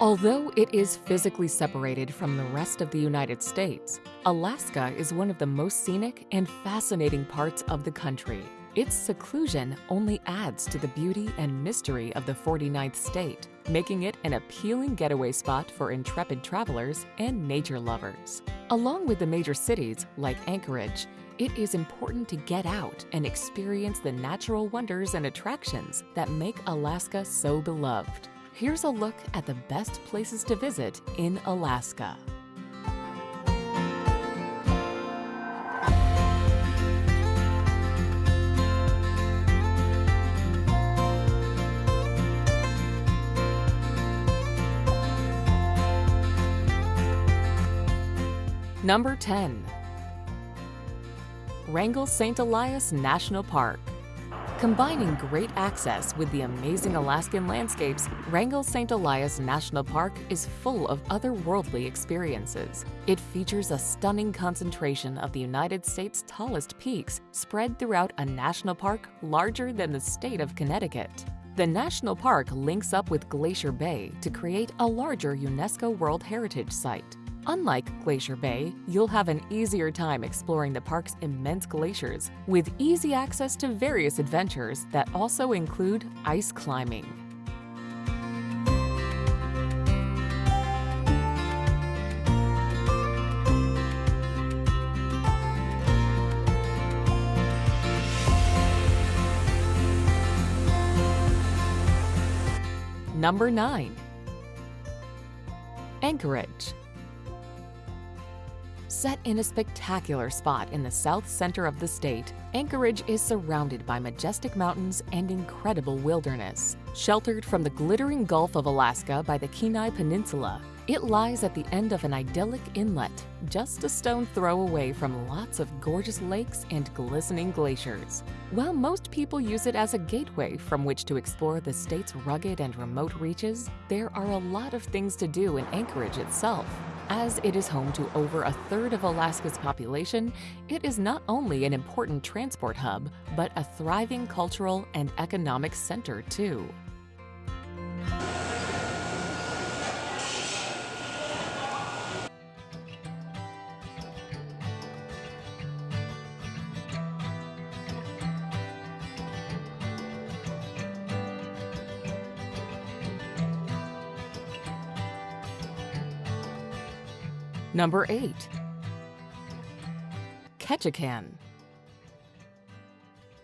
Although it is physically separated from the rest of the United States, Alaska is one of the most scenic and fascinating parts of the country. Its seclusion only adds to the beauty and mystery of the 49th state, making it an appealing getaway spot for intrepid travelers and nature lovers. Along with the major cities like Anchorage, it is important to get out and experience the natural wonders and attractions that make Alaska so beloved. Here's a look at the best places to visit in Alaska. Number 10. Wrangell St. Elias National Park. Combining great access with the amazing Alaskan landscapes, Wrangell St. Elias National Park is full of otherworldly experiences. It features a stunning concentration of the United States' tallest peaks spread throughout a national park larger than the state of Connecticut. The national park links up with Glacier Bay to create a larger UNESCO World Heritage Site. Unlike Glacier Bay, you'll have an easier time exploring the park's immense glaciers with easy access to various adventures that also include ice climbing. Number 9. Anchorage Set in a spectacular spot in the south center of the state, Anchorage is surrounded by majestic mountains and incredible wilderness. Sheltered from the glittering Gulf of Alaska by the Kenai Peninsula, it lies at the end of an idyllic inlet, just a stone throw away from lots of gorgeous lakes and glistening glaciers. While most people use it as a gateway from which to explore the state's rugged and remote reaches, there are a lot of things to do in Anchorage itself. As it is home to over a third of Alaska's population, it is not only an important transport hub, but a thriving cultural and economic center too. Number 8. Ketchikan.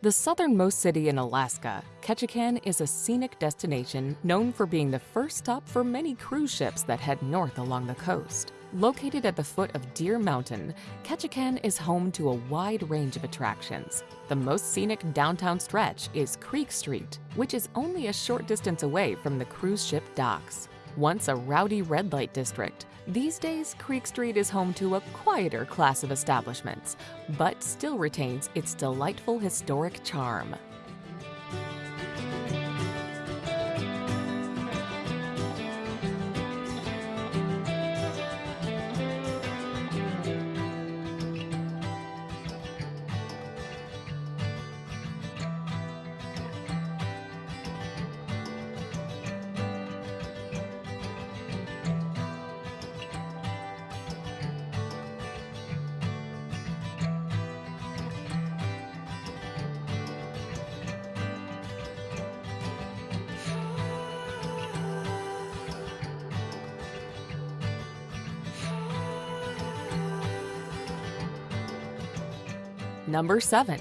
The southernmost city in Alaska, Ketchikan is a scenic destination known for being the first stop for many cruise ships that head north along the coast. Located at the foot of Deer Mountain, Ketchikan is home to a wide range of attractions. The most scenic downtown stretch is Creek Street, which is only a short distance away from the cruise ship docks. Once a rowdy red light district, these days Creek Street is home to a quieter class of establishments, but still retains its delightful historic charm. Number 7.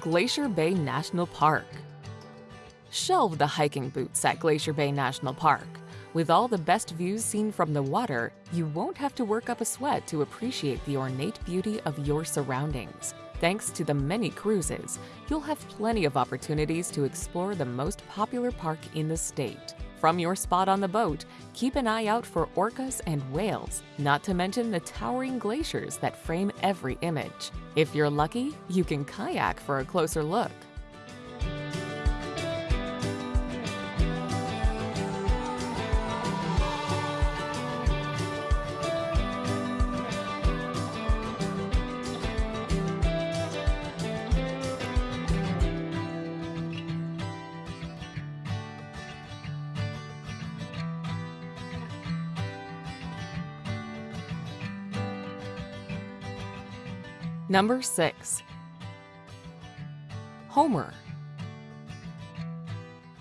Glacier Bay National Park. Shelve the hiking boots at Glacier Bay National Park. With all the best views seen from the water, you won't have to work up a sweat to appreciate the ornate beauty of your surroundings. Thanks to the many cruises, you'll have plenty of opportunities to explore the most popular park in the state. From your spot on the boat, keep an eye out for orcas and whales, not to mention the towering glaciers that frame every image. If you're lucky, you can kayak for a closer look. Number 6. Homer.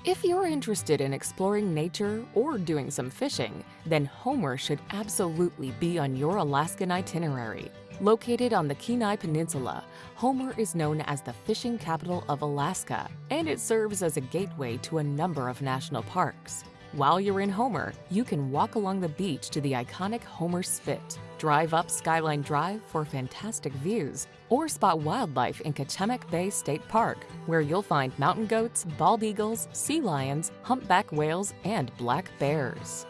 If you're interested in exploring nature or doing some fishing, then Homer should absolutely be on your Alaskan itinerary. Located on the Kenai Peninsula, Homer is known as the fishing capital of Alaska, and it serves as a gateway to a number of national parks. While you're in Homer, you can walk along the beach to the iconic Homer Spit, drive up Skyline Drive for fantastic views, or spot wildlife in Kachemak Bay State Park, where you'll find mountain goats, bald eagles, sea lions, humpback whales, and black bears.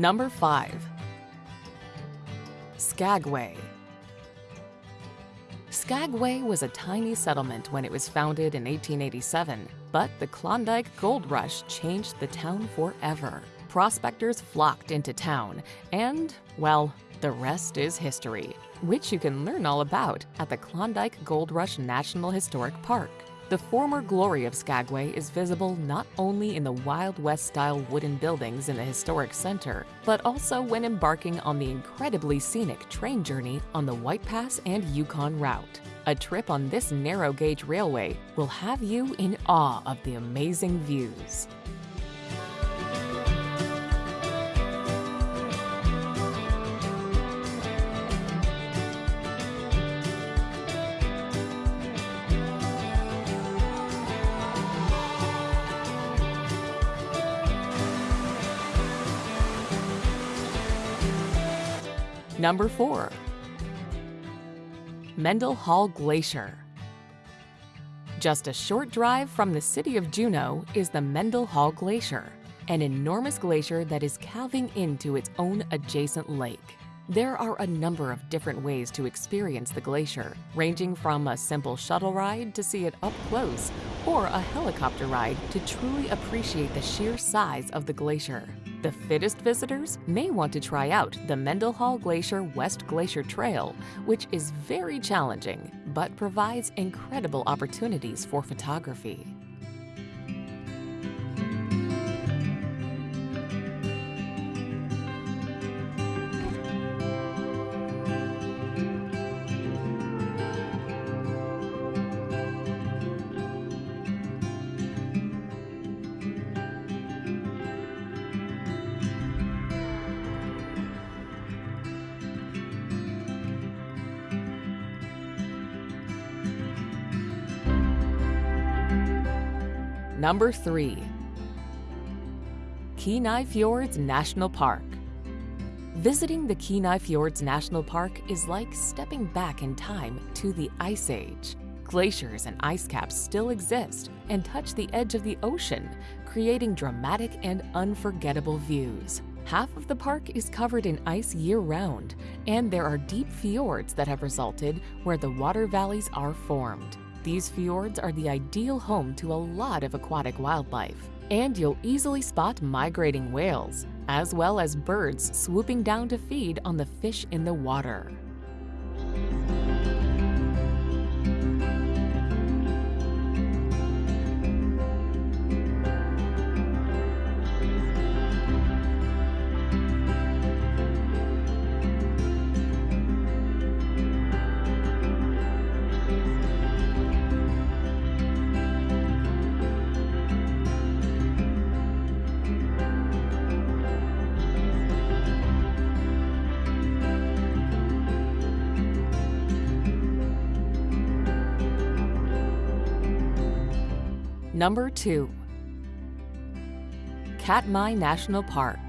Number 5. Skagway. Skagway was a tiny settlement when it was founded in 1887, but the Klondike Gold Rush changed the town forever. Prospectors flocked into town, and, well, the rest is history, which you can learn all about at the Klondike Gold Rush National Historic Park. The former glory of Skagway is visible not only in the Wild West style wooden buildings in the historic center, but also when embarking on the incredibly scenic train journey on the White Pass and Yukon route. A trip on this narrow gauge railway will have you in awe of the amazing views. Number 4. Mendenhall Glacier. Just a short drive from the city of Juneau is the Mendenhall Glacier, an enormous glacier that is calving into its own adjacent lake. There are a number of different ways to experience the glacier, ranging from a simple shuttle ride to see it up close, or a helicopter ride to truly appreciate the sheer size of the glacier. The fittest visitors may want to try out the Mendenhall Glacier West Glacier Trail, which is very challenging but provides incredible opportunities for photography. Number 3. Kenai Fjords National Park. Visiting the Kenai Fjords National Park is like stepping back in time to the Ice Age. Glaciers and ice caps still exist and touch the edge of the ocean, creating dramatic and unforgettable views. Half of the park is covered in ice year-round, and there are deep fjords that have resulted where the water valleys are formed. These fjords are the ideal home to a lot of aquatic wildlife, and you'll easily spot migrating whales, as well as birds swooping down to feed on the fish in the water. Number 2. Katmai National Park.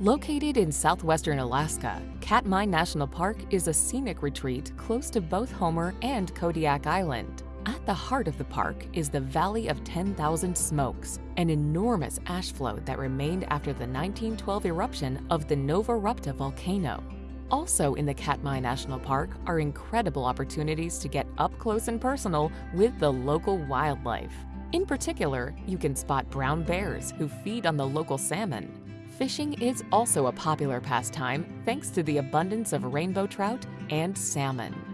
Located in southwestern Alaska, Katmai National Park is a scenic retreat close to both Homer and Kodiak Island. At the heart of the park is the Valley of 10,000 Smokes, an enormous ash flow that remained after the 1912 eruption of the Novarupta volcano. Also in the Katmai National Park are incredible opportunities to get up close and personal with the local wildlife. In particular, you can spot brown bears who feed on the local salmon. Fishing is also a popular pastime thanks to the abundance of rainbow trout and salmon.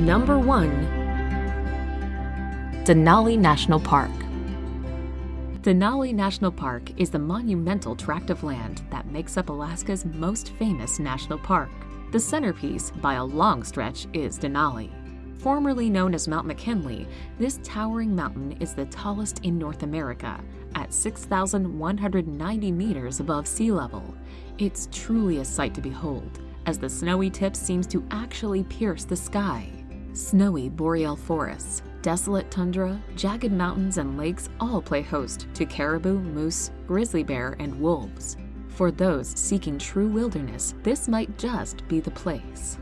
Number 1 Denali National Park Denali National Park is the monumental tract of land that makes up Alaska's most famous national park. The centerpiece, by a long stretch, is Denali. Formerly known as Mount McKinley, this towering mountain is the tallest in North America, at 6,190 meters above sea level. It's truly a sight to behold, as the snowy tip seems to actually pierce the sky. Snowy boreal forests, desolate tundra, jagged mountains, and lakes all play host to caribou, moose, grizzly bear, and wolves. For those seeking true wilderness, this might just be the place.